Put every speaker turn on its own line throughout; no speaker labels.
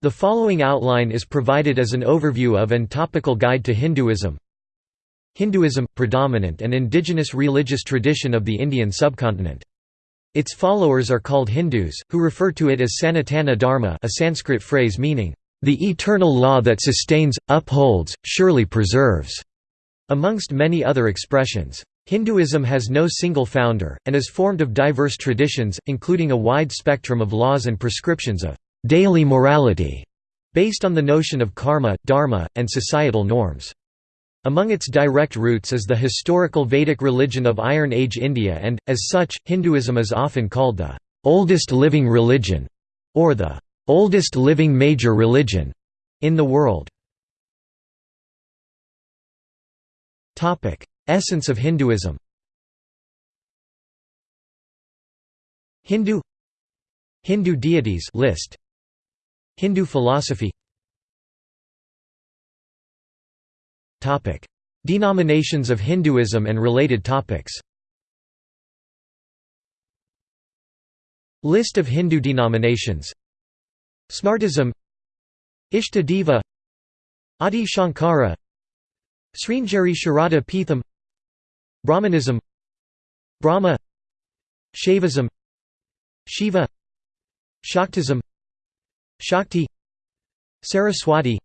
The following outline is provided as an overview of and topical guide to Hinduism. Hinduism – predominant and indigenous religious tradition of the Indian subcontinent. Its followers are called Hindus, who refer to it as Sanatana Dharma a Sanskrit phrase meaning, "...the eternal law that sustains, upholds, surely preserves", amongst many other expressions. Hinduism has no single founder, and is formed of diverse traditions, including a wide spectrum of laws and prescriptions of daily morality, based on the notion of karma, dharma, and societal norms. Among its direct roots is the historical Vedic religion of Iron Age India and, as such, Hinduism is often called the «oldest living religion» or the «oldest living major religion» in the world. Essence of Hinduism Hindu Hindu deities list Hindu philosophy. Denominations of Hinduism and related topics. List of Hindu denominations. Smartism, Ishta Deva, Adi Shankara, Sringeri Sharada Peetham, Brahmanism, Brahma, Shaivism, Shiva, Shaktism, Shakti, Saraswati,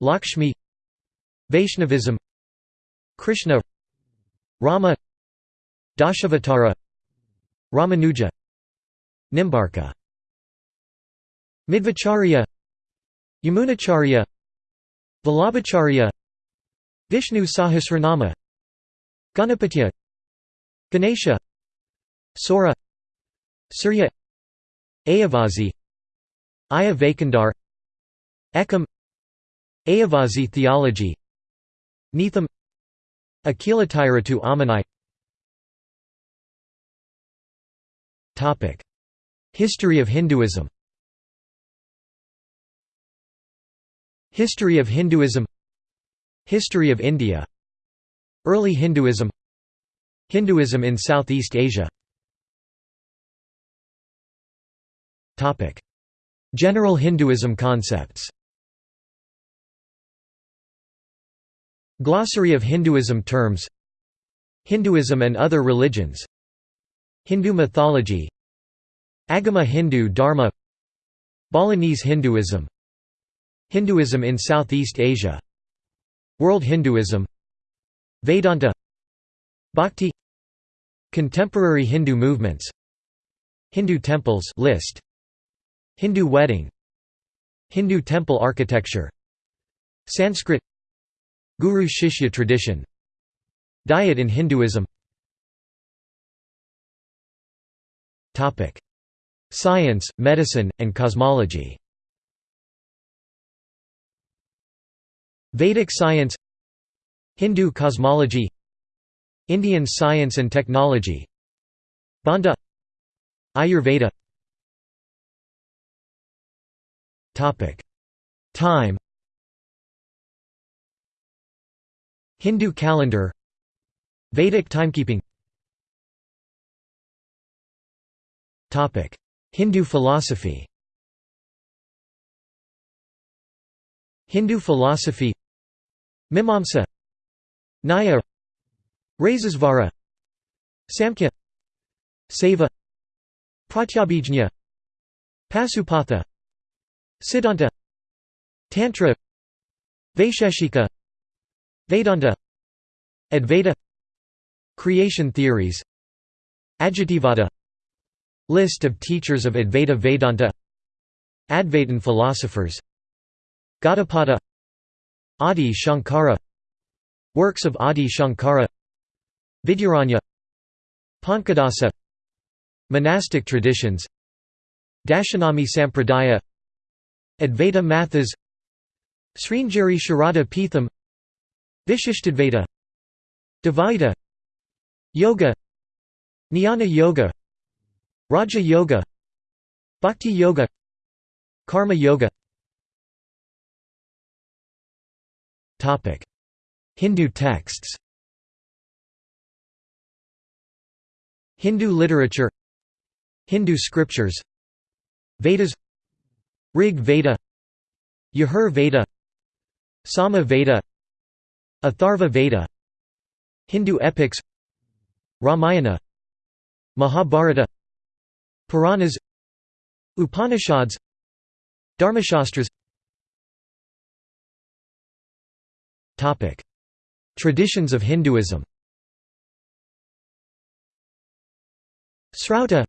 Lakshmi, Vaishnavism Krishna Rama Dashavatara Ramanuja Nimbarka Madhvacharya Yamunacharya Vallabhacharya Vishnu Sahasranama Ganapatya Ganesha Saura Surya Ayyavazhi Ayya Vaikundar Ekam Ayyavazhi theology Neetham Akilathirattu Ammanai History of Hinduism. History of Hinduism. History of India. Early Hinduism. Hinduism in Southeast Asia General Hinduism concepts. Glossary of Hinduism terms. Hinduism and other religions. Hindu mythology. Agama Hindu Dharma. Balinese Hinduism. Hinduism in Southeast Asia. World Hinduism. Vedanta. Bhakti. Contemporary Hindu movements. Hindu temples list Hindu wedding Hindu temple architecture Sanskrit Guru Shishya tradition Diet in Hinduism. Science, medicine, and cosmology. Vedic science Hindu cosmology Indian science and technology Banda Ayurveda Time. Hindu calendar. Vedic timekeeping. Hindu philosophy. Hindu philosophy. Mimamsa. Nyaya Rasesvara Samkhya. Saiva. Pratyabhijna. Pasupatha Siddhanta Tantra Vaisheshika Vedanta Advaita Creation theories Ajativada List of teachers of Advaita Vedanta Advaitin philosophers Gaudapada Adi Shankara Works of Adi Shankara Vidyaranya Panchadasi Monastic traditions Dashanami Sampradaya Advaita Mathas Sringeri Sharada Peetham Vishishtadvaita Dvaita Yoga Jnana Yoga Raja Yoga Bhakti Yoga Karma Yoga. Hindu texts. Hindu literature. Hindu scriptures. Vedas Rig Veda Yajur Veda Sama Veda Atharva Veda Hindu epics Ramayana Mahabharata Puranas Upanishads Dharmashastras. Traditions of Hinduism. Srauta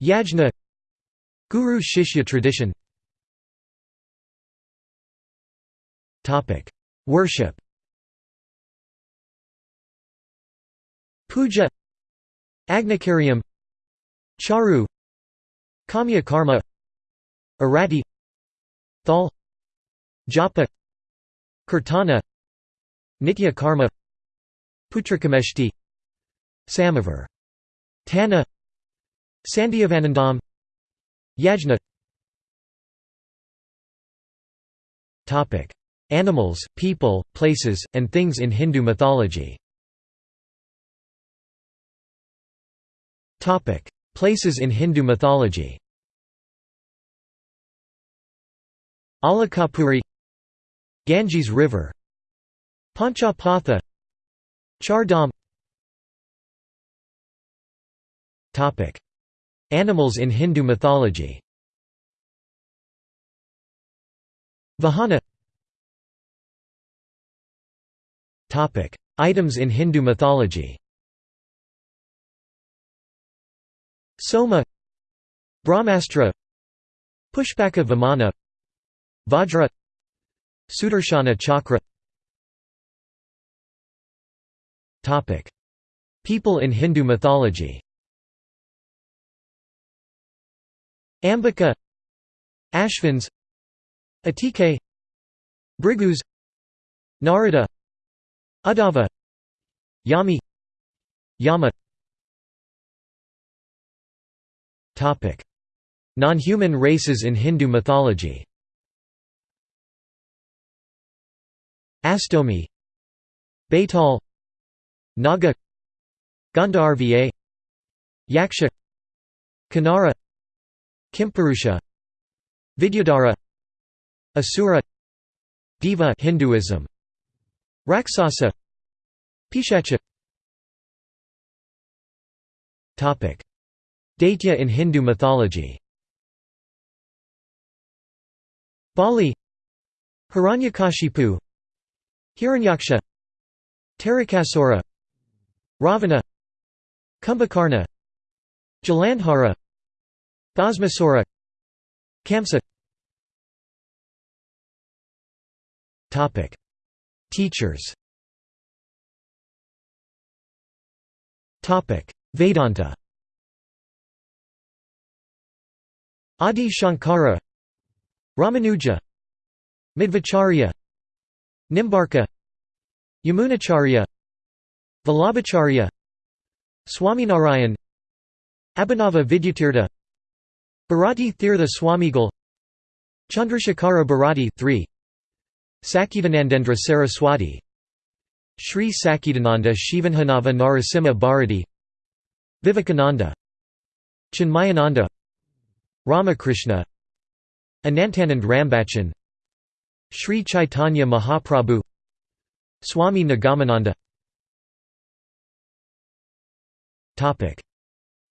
Yajna Guru Shishya tradition. Worship. Puja. Agnicarium Charu. Kamya Karma. Arati. Thal. Japa. Kirtana. Nitya Karma. Putrakameshti Samovar Tana. Sandhyavandanam Yajna. Animals, people, places, and things in Hindu mythology. Places in Hindu mythology. Alakapuri. Ganges River. Panchapatha. Char Dham Animals in Hindu mythology. Vahana. Items in Hindu mythology. Soma. Brahmastra. Pushpaka Vimana. Vajra. Sudarshana Chakra. People in Hindu mythology Ambika Ashvins Atike Brigus Narada Uddhava Yami Yama. Non-human races in Hindu mythology. Astomi Baital Naga Gandharva Yaksha Kinnara Kimpurusha Vidyadhara Asura Deva Hinduism Raksasa Pishacha. Topic. Daitya in Hindu mythology. Bali Hiranyakashipu Hiranyaksha Tarakasura Ravana Kumbhakarna Jalandhara Bhasmasura Kamsa. Topic. Teachers. Topic. Vedanta. Adi Shankara Ramanuja. Madhvacharya Nimbarka. Yamunacharya Vallabhacharya. Swaminarayan Abhinava Vidyatirtha Bharati Tirtha Swamigal Chandrasekhara Bharati 3 Satchidanandendra Saraswati Sri Sacchidananda Shivabhinava Narasimha Bharati Vivekananda Chinmayananda Ramakrishna Anantanand Rambachan Sri Chaitanya Mahaprabhu Swami Nagamananda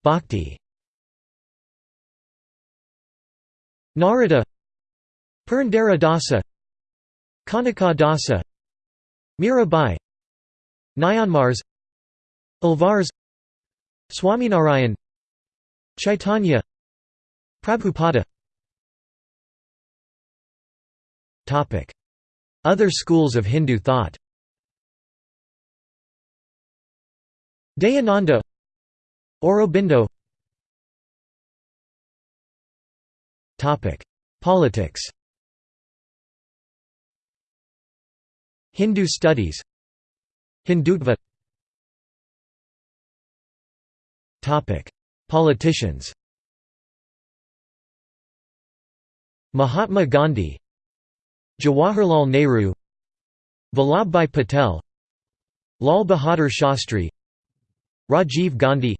Bhakti Narada Purandara Dasa Kanaka Dasa Mirabai Nayanmars Alvars Swaminarayan Chaitanya Prabhupada. Other schools of Hindu thought. Dayananda Aurobindo Politics Hindu studies Hindutva Politicians Mahatma Gandhi Jawaharlal Nehru Vallabhbhai Patel Lal Bahadur Shastri Rajiv Gandhi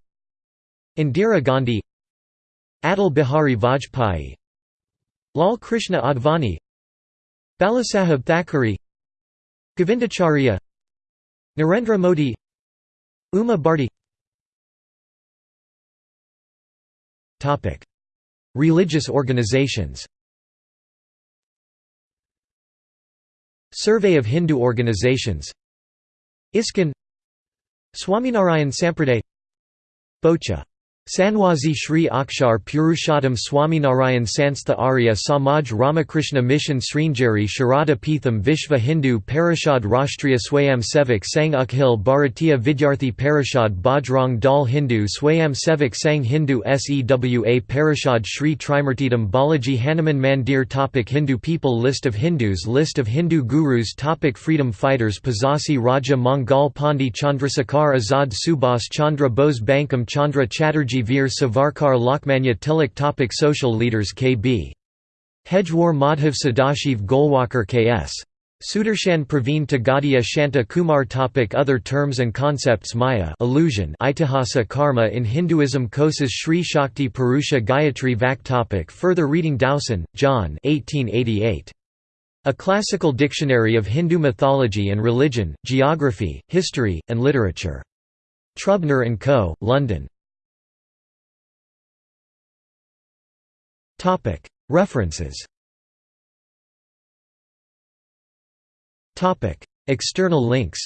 Indira Gandhi Atal Bihari Vajpayee Lal Krishna Advani Balasaheb Thackeray Govindacharya Narendra Modi Uma Bharti. Religious organizations. Survey of Hindu organizations. ISKCON Swaminarayan Sampraday Bocha Sanwazi Sri Akshar Purushottam Swaminarayan Sanstha Arya Samaj Ramakrishna Mission Sringeri Sharada Peetham Vishva Hindu Parishad Rashtriya Swayam Sevak Sang Akhil Bharatiya Vidyarthi Parishad Bajrang Dal Hindu Swayam Sevak Sang Hindu Sewa Parishad Sri Trimurtidam Balaji Hanuman Mandir topic Hindu people List of Hindus List of Hindu gurus topic Freedom fighters Pazhasi Raja Mangal Pandey Chandrasekhar Azad Subhas Chandra Bose Bankim Chandra Chatterjee Veer Savarkar Lokmanya Tilak topic Social leaders K.B. Hedgewar Madhav Sadashiv Golwalkar K.S. Sudarshan Praveen Togadia Shanta Kumar topic Other terms and concepts Maya illusion Itihasa karma in Hinduism Kosas Sri Shakti Purusha Gayatri Vak topic Further reading Dowson, John 1888. A Classical Dictionary of Hindu Mythology and Religion, Geography, History, and Literature. Trubner & Co., London. References. External links